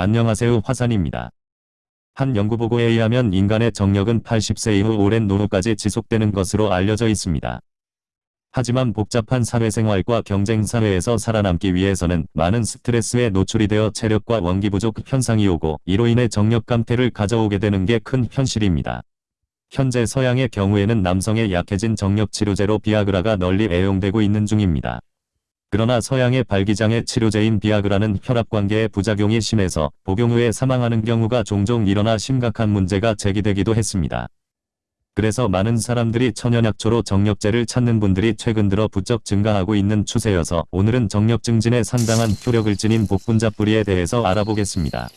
안녕하세요 화산입니다. 한 연구보고에 의하면 인간의 정력은 80세 이후 오랜 노후까지 지속되는 것으로 알려져 있습니다. 하지만 복잡한 사회생활과 경쟁 사회에서 살아남기 위해서는 많은 스트레스에 노출이 되어 체력과 원기 부족 현상이 오고 이로 인해 정력 감퇴를 가져오게 되는 게 큰 현실입니다. 현재 서양의 경우에는 남성의 약해진 정력 치료제로 비아그라가 널리 애용되고 있는 중입니다. 그러나 서양의 발기장애 치료제인 비아그라는 혈압관계의 부작용이 심해서 복용 후에 사망하는 경우가 종종 일어나 심각한 문제가 제기되기도 했습니다. 그래서 많은 사람들이 천연약초로 정력제를 찾는 분들이 최근 들어 부쩍 증가하고 있는 추세여서 오늘은 정력 증진에 상당한 효력을 지닌 복분자 뿌리에 대해서 알아보겠습니다.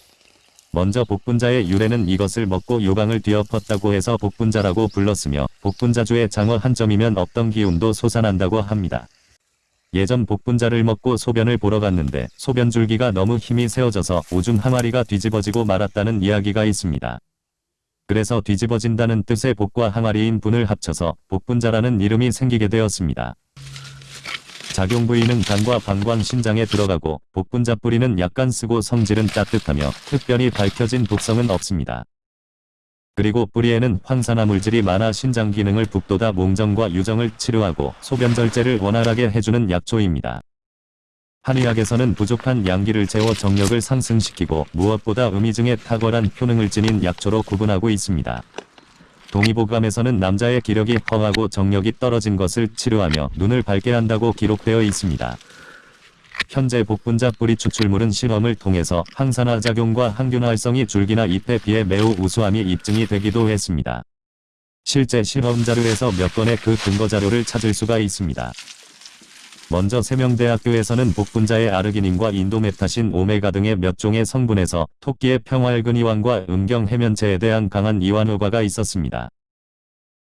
먼저 복분자의 유래는 이것을 먹고 요강을 뒤엎었다고 해서 복분자라고 불렀으며 복분자주의 장어 한 점이면 없던 기운도 솟아난다고 합니다. 예전 복분자를 먹고 소변을 보러 갔는데 소변 줄기가 너무 힘이 세워져서 오줌 항아리가 뒤집어지고 말았다는 이야기가 있습니다. 그래서 뒤집어진다는 뜻의 복과 항아리인 분을 합쳐서 복분자라는 이름이 생기게 되었습니다. 작용 부위는 간과 방광 신장에 들어가고 복분자 뿌리는 약간 쓰고 성질은 따뜻하며 특별히 밝혀진 독성은 없습니다. 그리고 뿌리에는 황산화 물질이 많아 신장 기능을 북돋아 몽정과 유정을 치료하고 소변절제를 원활하게 해주는 약초입니다. 한의학에서는 부족한 양기를 채워 정력을 상승시키고 무엇보다 음이증에 탁월한 효능을 지닌 약초로 구분하고 있습니다. 동의보감에서는 남자의 기력이 허하고 정력이 떨어진 것을 치료하며 눈을 밝게 한다고 기록되어 있습니다. 현재 복분자 뿌리 추출물은 실험을 통해서 항산화 작용과 항균 활성이 줄기나 잎에 비해 매우 우수함이 입증이 되기도 했습니다. 실제 실험 자료에서 몇 건의 그 근거 자료를 찾을 수가 있습니다. 먼저 세명대학교에서는 복분자의 아르기닌과 인도메타신 오메가 등의 몇 종의 성분에서 토끼의 평활근 이완과 음경 해면체에 대한 강한 이완 효과가 있었습니다.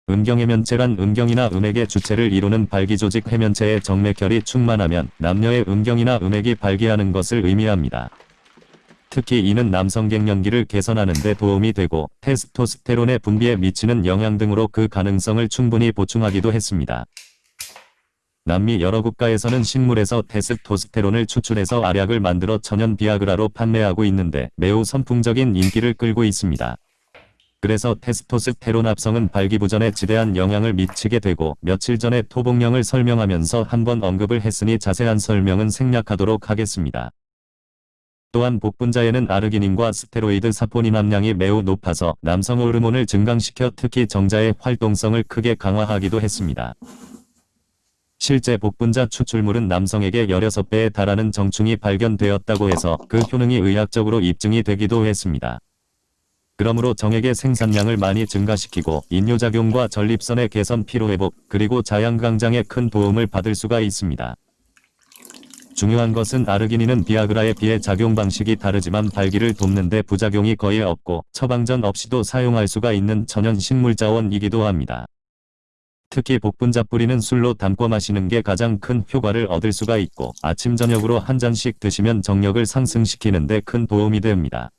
음경해면체란 음경이나 음액의 주체를 이루는 발기조직 해면체의 정맥혈이 충만하면 남녀의 음경이나 음액이 발기하는 것을 의미합니다. 특히 이는 남성 갱년기를 개선하는 데 도움이 되고 테스토스테론의 분비에 미치는 영향 등으로 그 가능성을 충분히 보충하기도 했습니다. 남미 여러 국가에서는 식물에서 테스토스테론을 추출해서 알약을 만들어 천연 비아그라로 판매하고 있는데 매우 선풍적인 인기를 끌고 있습니다. 그래서 테스토스테론 합성은 발기부전에 지대한 영향을 미치게 되고 며칠 전에 토복령을 설명하면서 한번 언급을 했으니 자세한 설명은 생략하도록 하겠습니다. 또한 복분자에는 아르기닌과 스테로이드 사포닌 함량이 매우 높아서 남성 호르몬을 증강시켜 특히 정자의 활동성을 크게 강화하기도 했습니다. 실제 복분자 추출물은 남성에게 16배에 달하는 정충이 발견되었다고 해서 그 효능이 의학적으로 입증이 되기도 했습니다. 그러므로 정액의 생산량을 많이 증가시키고 인뇨작용과 전립선의 개선 피로회복 그리고 자양강장에 큰 도움을 받을 수가 있습니다. 중요한 것은 아르기닌은 비아그라에 비해 작용 방식이 다르지만 발기를 돕는 데 부작용이 거의 없고 처방전 없이도 사용할 수가 있는 천연 식물자원이기도 합니다. 특히 복분자 뿌리는 술로 담궈 마시는 게 가장 큰 효과를 얻을 수가 있고 아침 저녁으로 한 잔씩 드시면 정력을 상승시키는 데 큰 도움이 됩니다.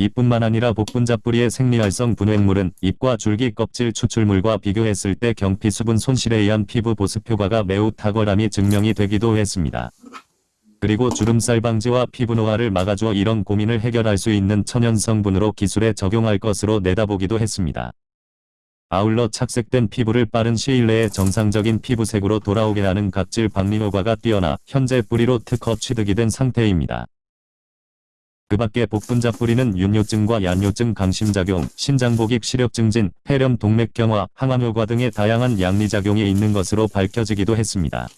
이뿐만 아니라 복분자 뿌리의 생리활성 분해물은 잎과 줄기 껍질 추출물과 비교했을 때 경피 수분 손실에 의한 피부 보습 효과가 매우 탁월함이 증명이 되기도 했습니다. 그리고 주름살 방지와 피부 노화를 막아주어 이런 고민을 해결할 수 있는 천연 성분으로 기술에 적용할 것으로 내다보기도 했습니다. 아울러 착색된 피부를 빠른 시일 내에 정상적인 피부색으로 돌아오게 하는 각질 박리 효과가 뛰어나 현재 뿌리로 특허 취득이 된 상태입니다. 그 밖에 복분자 뿌리는 윤뇨증과 얀뇨증 강심작용, 신장복익 시력 증진, 폐렴 동맥 경화, 항암효과 등의 다양한 양리작용이 있는 것으로 밝혀지기도 했습니다.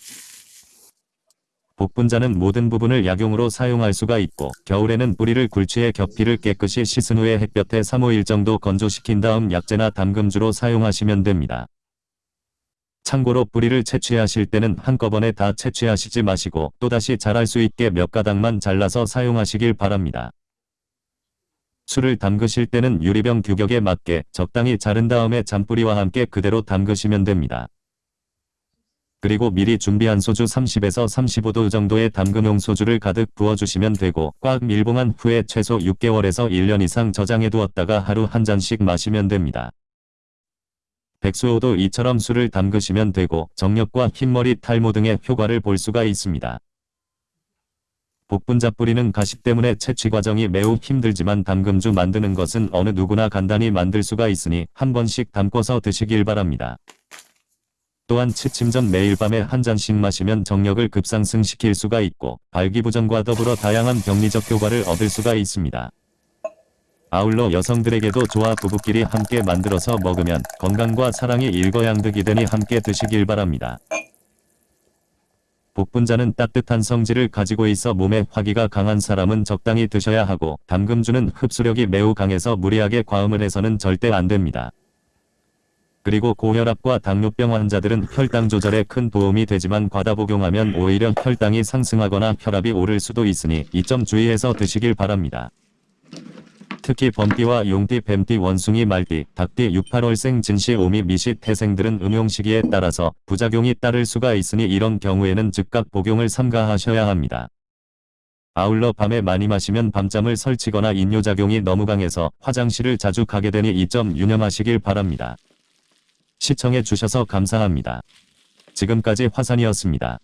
복분자는 모든 부분을 약용으로 사용할 수가 있고 겨울에는 뿌리를 굴치해 겹피를 깨끗이 씻은 후에 햇볕에 3-5일 정도 건조시킨 다음 약재나 담금주로 사용하시면 됩니다. 참고로 뿌리를 채취하실 때는 한꺼번에 다 채취하시지 마시고 또다시 자랄 수 있게 몇 가닥만 잘라서 사용하시길 바랍니다. 술을 담그실 때는 유리병 규격에 맞게 적당히 자른 다음에 잔뿌리와 함께 그대로 담그시면 됩니다. 그리고 미리 준비한 소주 30에서 35도 정도의 담금용 소주를 가득 부어주시면 되고 꽉 밀봉한 후에 최소 6개월에서 1년 이상 저장해 두었다가 하루 한 잔씩 마시면 됩니다. 백수호도 이처럼 술을 담그시면 되고 정력과 흰머리 탈모 등의 효과를 볼 수가 있습니다. 복분자 뿌리는 가시 때문에 채취 과정이 매우 힘들지만 담금주 만드는 것은 어느 누구나 간단히 만들 수가 있으니 한 번씩 담궈서 드시길 바랍니다. 또한 취침 전 매일 밤에 한 잔씩 마시면 정력을 급상승시킬 수가 있고 발기부전과 더불어 다양한 병리적 효과를 얻을 수가 있습니다. 아울러 여성들에게도 좋아 부부끼리 함께 만들어서 먹으면 건강과 사랑이 일거양득이 되니 함께 드시길 바랍니다. 복분자는 따뜻한 성질을 가지고 있어 몸에 화기가 강한 사람은 적당히 드셔야 하고 담금주는 흡수력이 매우 강해서 무리하게 과음을 해서는 절대 안 됩니다. 그리고 고혈압과 당뇨병 환자들은 혈당 조절에 큰 도움이 되지만 과다 복용하면 오히려 혈당이 상승하거나 혈압이 오를 수도 있으니 이 점 주의해서 드시길 바랍니다. 특히 범띠와 용띠, 뱀띠, 원숭이, 말띠, 닭띠, 68월생, 진시, 오미, 미시, 태생들은 음용 시기에 따라서 부작용이 따를 수가 있으니 이런 경우에는 즉각 복용을 삼가하셔야 합니다. 아울러 밤에 많이 마시면 밤잠을 설치거나 인뇨작용이 너무 강해서 화장실을 자주 가게 되니 이 점 유념하시길 바랍니다. 시청해 주셔서 감사합니다. 지금까지 화산이었습니다.